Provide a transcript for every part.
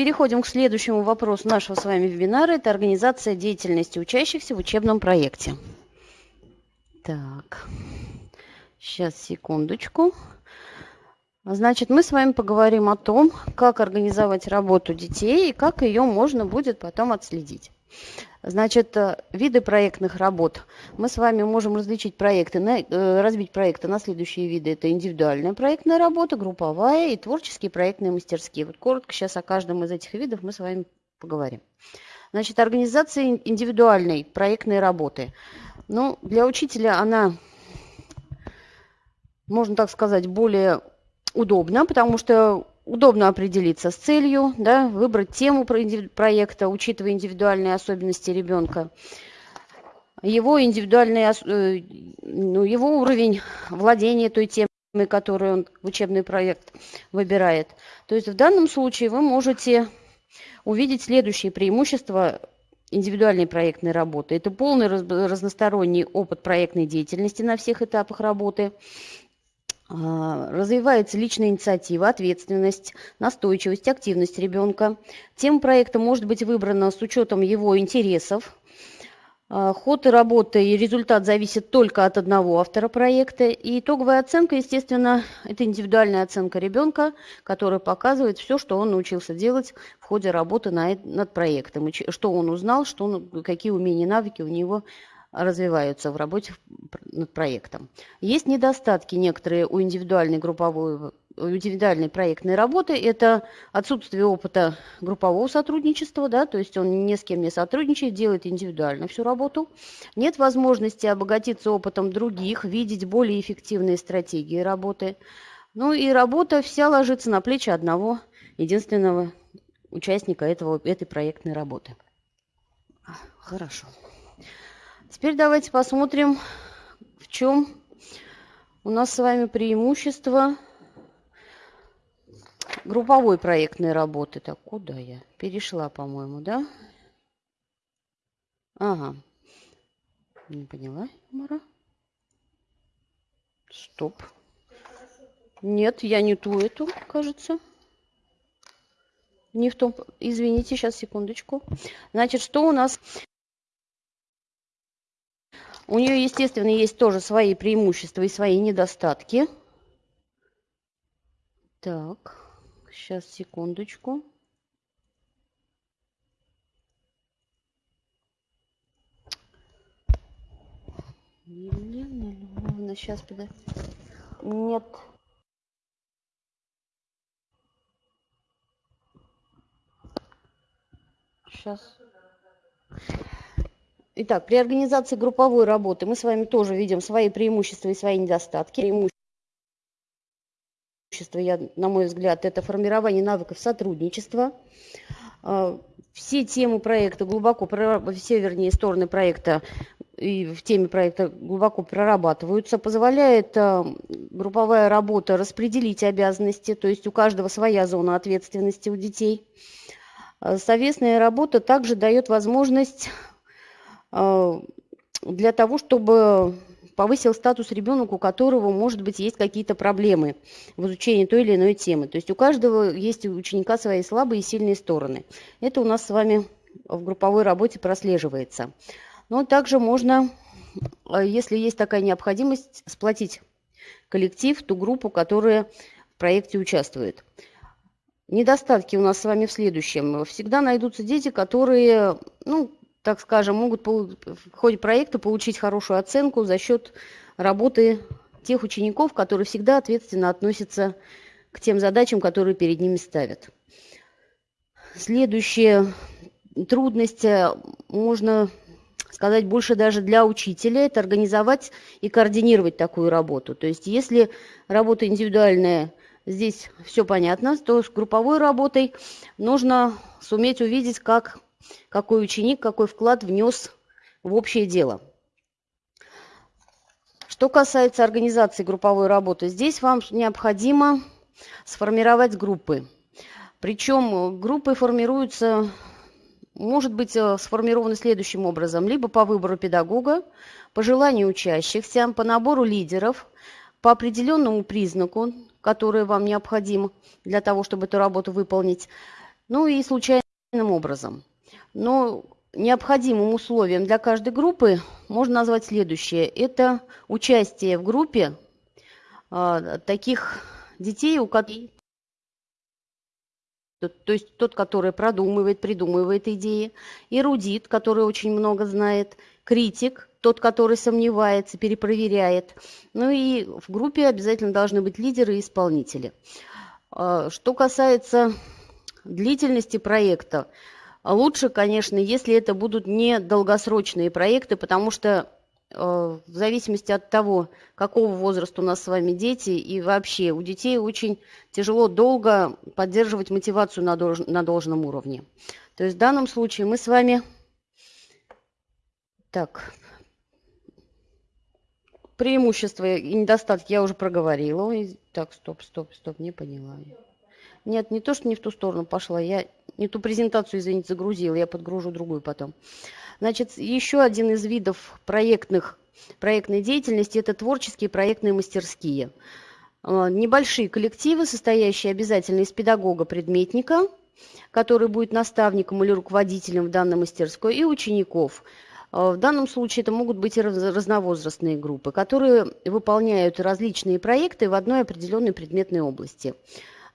переходим к следующему вопросу нашего с вами вебинара. Это организация деятельности учащихся в учебном проекте. Так, сейчас, секундочку. Значит, мы с вами поговорим о том, как организовать работу детей и как ее можно будет потом отследить. Значит, э, виды проектных работ. Мы с вами можем различить проекты, э, разбить проекты на следующие виды. Это индивидуальная проектная работа, групповая и творческие проектные мастерские. Вот коротко сейчас о каждом из этих видов мы с вами поговорим. Значит, организация индивидуальной проектной работы. Ну, для учителя она, можно так сказать, более удобно, потому что удобно определиться с целью, да, выбрать тему проекта, учитывая индивидуальные особенности ребенка, его индивидуальный, э, ну, его уровень владения той темой, которую он в учебный проект выбирает. То есть в данном случае вы можете увидеть следующие преимущества индивидуальной проектной работы. Это полный разносторонний опыт проектной деятельности на всех этапах работы – развивается личная инициатива, ответственность, настойчивость, активность ребенка. Тема проекта может быть выбрана с учетом его интересов. А, ход и работа и результат зависят только от одного автора проекта. И итоговая оценка, естественно, это индивидуальная оценка ребенка, которая показывает все, что он научился делать в ходе работы над проектом. Что он узнал, что он, какие умения и навыки у него развиваются в работе над проектом. Есть недостатки некоторые у индивидуальной групповой индивидуальной проектной работы. Это отсутствие опыта группового сотрудничества, да, то есть он ни с кем не сотрудничает, делает индивидуально всю работу. Нет возможности обогатиться опытом других, видеть более эффективные стратегии работы. Ну и работа вся ложится на плечи одного единственного участника этого, этой проектной работы. Хорошо. Теперь давайте посмотрим, в чем у нас с вами преимущество групповой проектной работы. Так, куда я? Перешла, по-моему, да? Ага. Не поняла, Мара? Стоп. Нет, я не ту эту, кажется. Не в том... Извините, сейчас, секундочку. Значит, что у нас... У нее, естественно, есть тоже свои преимущества и свои недостатки. Так, сейчас, секундочку. Елена Львовна, сейчас, подожди. Нет. Сейчас. Итак, при организации групповой работы мы с вами тоже видим свои преимущества и свои недостатки. Преимущества, я, на мой взгляд, это формирование навыков сотрудничества. А, все темы проекта глубоко, все, вернее, стороны проекта и в теме проекта глубоко прорабатываются, позволяет а, групповая работа распределить обязанности, то есть у каждого своя зона ответственности у детей. А, совместная работа также дает возможность для того, чтобы повысил статус ребенка, у которого, может быть, есть какие-то проблемы в изучении той или иной темы. То есть у каждого есть у ученика свои слабые и сильные стороны. Это у нас с вами в групповой работе прослеживается. Но также можно, а, если есть такая необходимость, сплотить коллектив, ту группу, которая в проекте участвует. Недостатки у нас с вами в следующем. Всегда найдутся дети, которые, ну, так скажем, могут в ходе проекта получить хорошую оценку за счет работы тех учеников, которые всегда ответственно относятся к тем задачам, которые перед ними ставят. Следующая трудность, э, можно сказать, больше даже для учителя, это организовать и координировать такую работу. То есть если работа индивидуальная, здесь все понятно, то с групповой работой нужно суметь увидеть, как какой ученик какой вклад внес в общее дело. Что касается организации групповой работы, здесь вам необходимо сформировать группы. Причем группы формируются, может быть э, сформированы следующим образом. Либо по выбору педагога, по желанию учащихся, по набору лидеров, по определенному признаку, который вам необходим для того, чтобы эту работу выполнить. ну и случайным образом. Но необходимым условием для каждой группы можно назвать следующее. Это участие в группе а, таких детей, у которых то есть тот, который продумывает, придумывает идеи, эрудит, который очень много знает, критик, тот, который сомневается, перепроверяет. Ну и в группе обязательно должны быть лидеры и исполнители. А, что касается длительности проекта, лучше, конечно, если это будут не долгосрочные проекты, потому что Э, в зависимости от того, какого возраста у нас с вами дети, и вообще у детей очень тяжело долго поддерживать мотивацию на, долж, на должном уровне. То есть в данном случае мы с вами... Так, преимущества и недостатки я уже проговорила. Так, стоп, стоп, стоп, не поняла. Нет, не то, что не в ту сторону пошла, я не ту презентацию, извините, загрузила, я подгружу другую потом. Значит, еще один из видов проектных, проектной деятельности – это творческие проектные мастерские. А, небольшие коллективы, состоящие обязательно из педагога-предметника, который будет наставником или руководителем в данной мастерской, и учеников. А, в данном случае это могут быть разновозрастные группы, которые выполняют различные проекты в одной определенной предметной области.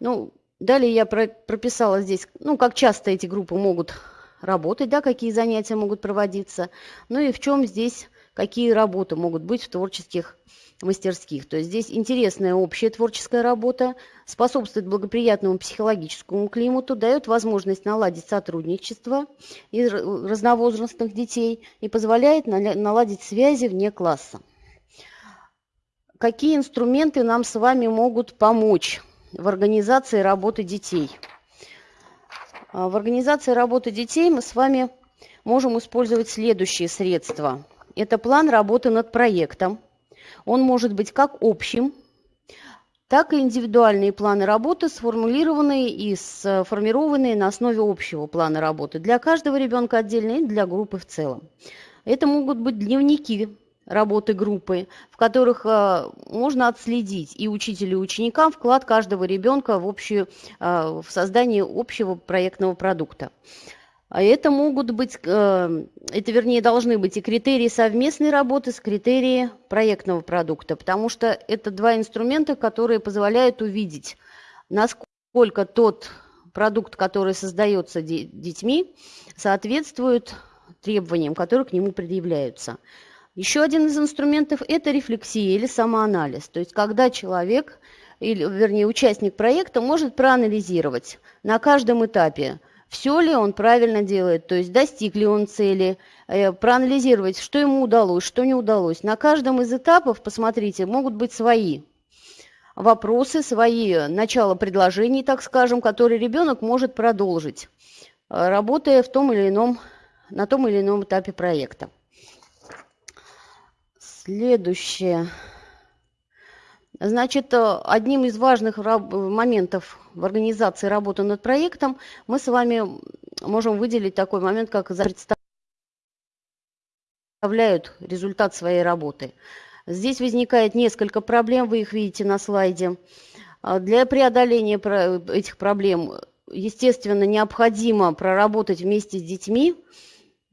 Ну, далее я прописала здесь, ну, как часто эти группы могут работать, да, какие занятия могут проводиться, ну и в чем здесь, какие работы могут быть в творческих мастерских. То есть здесь интересная общая творческая работа, способствует благоприятному психологическому климату, дает возможность наладить сотрудничество из разновозрастных детей и позволяет наладить связи вне класса. Какие инструменты нам с вами могут помочь в организации работы детей? А, в организации работы детей мы с вами можем использовать следующие средства. Это план работы над проектом. Он может быть как общим, так и индивидуальные планы работы, сформулированные и сформированные на основе общего плана работы для каждого ребенка отдельно и для группы в целом. Это могут быть дневники работы группы, в которых э, можно отследить и учителю, и ученикам вклад каждого ребенка в, общую, э, в создание общего проектного продукта. А это могут быть, э, это вернее должны быть и критерии совместной работы с критерией проектного продукта, потому что это два инструмента, которые позволяют увидеть, насколько тот продукт, который создается детьми, соответствует требованиям, которые к нему предъявляются. Еще один из инструментов – это рефлексия или самоанализ. То есть когда человек, или, вернее, участник проекта может проанализировать на каждом этапе, все ли он правильно делает, то есть достиг ли он цели, э, проанализировать, что ему удалось, что не удалось. На каждом из этапов, посмотрите, могут быть свои вопросы, свои начала предложений, так скажем, которые ребенок может продолжить, э, работая в том или ином, на том или ином этапе проекта. Следующее. Значит, э, одним из важных моментов в организации работы над проектом мы с вами можем выделить такой момент, как представляют результат своей работы. Здесь возникает несколько проблем, вы их видите на слайде. А для преодоления этих проблем, естественно, необходимо проработать вместе с детьми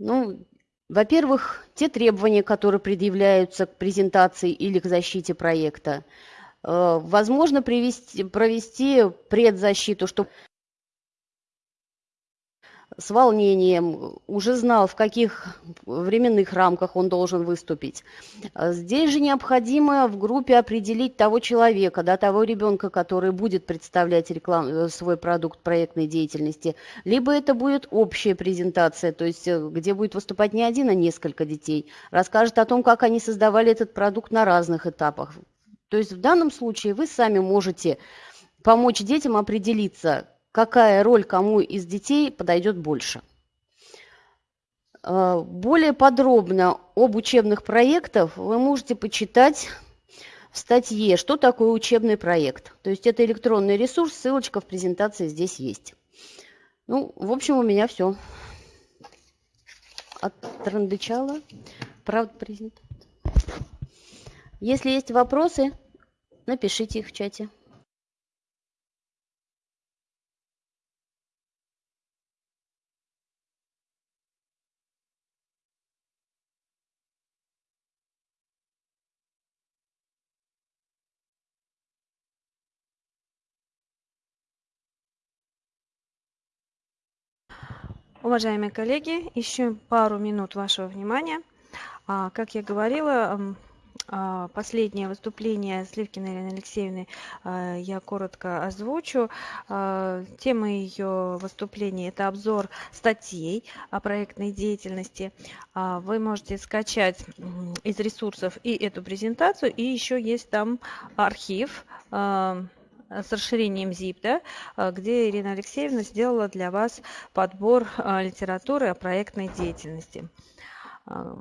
ну, во-первых, те требования, которые предъявляются к презентации или к защите проекта. Э, возможно привести, провести предзащиту, чтобы с волнением, уже знал, в каких временных рамках он должен выступить. А здесь же необходимо в группе определить того человека, да, того ребенка, который будет представлять реклам, э, свой продукт проектной деятельности. Либо это будет общая презентация, то есть э, где будет выступать не один, а несколько детей. Расскажет о том, как они создавали этот продукт на разных этапах. То есть в данном случае вы сами можете помочь детям определиться, какая роль кому из детей подойдет больше. Э, более подробно об учебных проектах вы можете почитать в статье «Что такое учебный проект?». То есть это электронный ресурс, ссылочка в презентации здесь есть. Ну, в общем, у меня все. Отрандычала. Правда, презентация. Если есть вопросы, напишите их в чате. Уважаемые коллеги, еще пару минут вашего внимания. А, как я говорила, а, последнее выступление Сливкиной Елены Алексеевны а, я коротко озвучу. Тема ее выступления – это обзор статей о проектной деятельности. Вы можете скачать из ресурсов и эту презентацию, и еще есть там архив с расширением ZIP, да, а, где Ирина Алексеевна сделала для вас подбор а, литературы о проектной деятельности. А,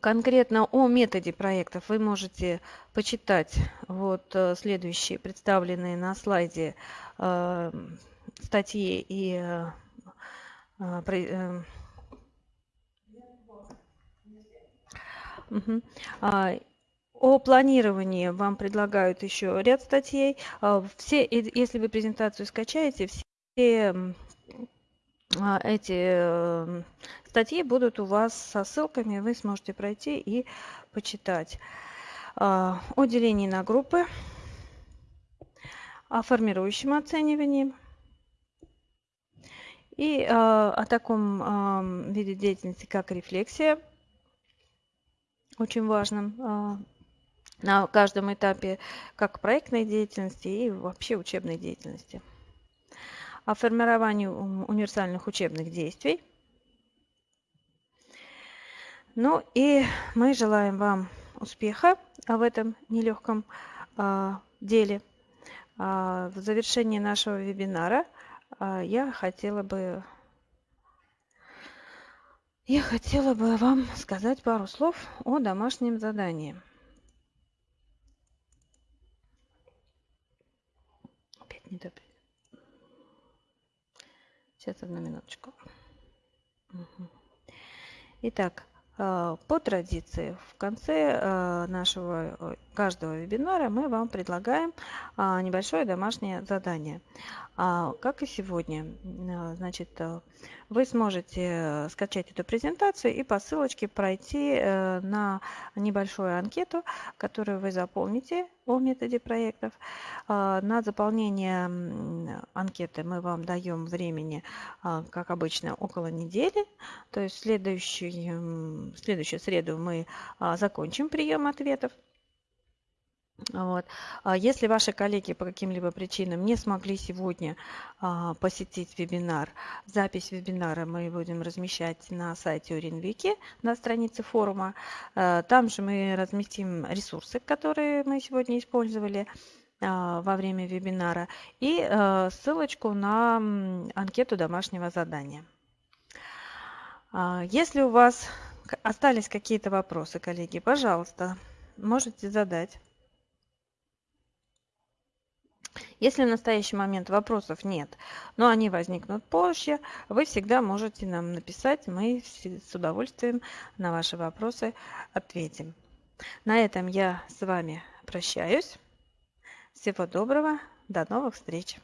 конкретно о методе проектов вы можете почитать вот следующие представленные на слайде статьи и Угу. О планировании вам предлагают еще ряд статей. А, все, если вы презентацию скачаете, все а, эти э, статьи будут у вас со ссылками, вы сможете пройти и почитать. А, о делении на группы, о формирующем оценивании и о таком виде деятельности, как рефлексия, очень важным на каждом этапе как проектной деятельности и вообще учебной деятельности. О формировании универсальных учебных действий. Ну и мы желаем вам успеха в этом нелегком а, деле. А, в завершении нашего вебинара а, я хотела бы я хотела бы вам сказать пару слов о домашнем задании. Сейчас одну минуточку. Итак, по традиции в конце э, нашего э, каждого вебинара мы вам предлагаем небольшое домашнее задание. А, как и сегодня, значит, вы сможете скачать эту презентацию и по ссылочке пройти на небольшую анкету, которую вы заполните о методе проектов. На заполнение анкеты мы вам даем времени, как обычно, около недели. То есть в следующую, следующую среду мы закончим прием ответов. Вот. А если ваши коллеги по каким-либо причинам не смогли сегодня а, посетить вебинар, запись вебинара мы будем размещать на сайте Уринвики, на странице форума. А, там же мы разместим ресурсы, которые мы сегодня использовали а, во время вебинара и а, ссылочку на анкету домашнего задания. А, если у вас остались какие-то вопросы, коллеги, пожалуйста, можете задать. Если в настоящий момент вопросов нет, но они возникнут позже, вы всегда можете нам написать, мы с удовольствием на ваши вопросы ответим. На этом я с вами прощаюсь. Всего доброго, до новых встреч!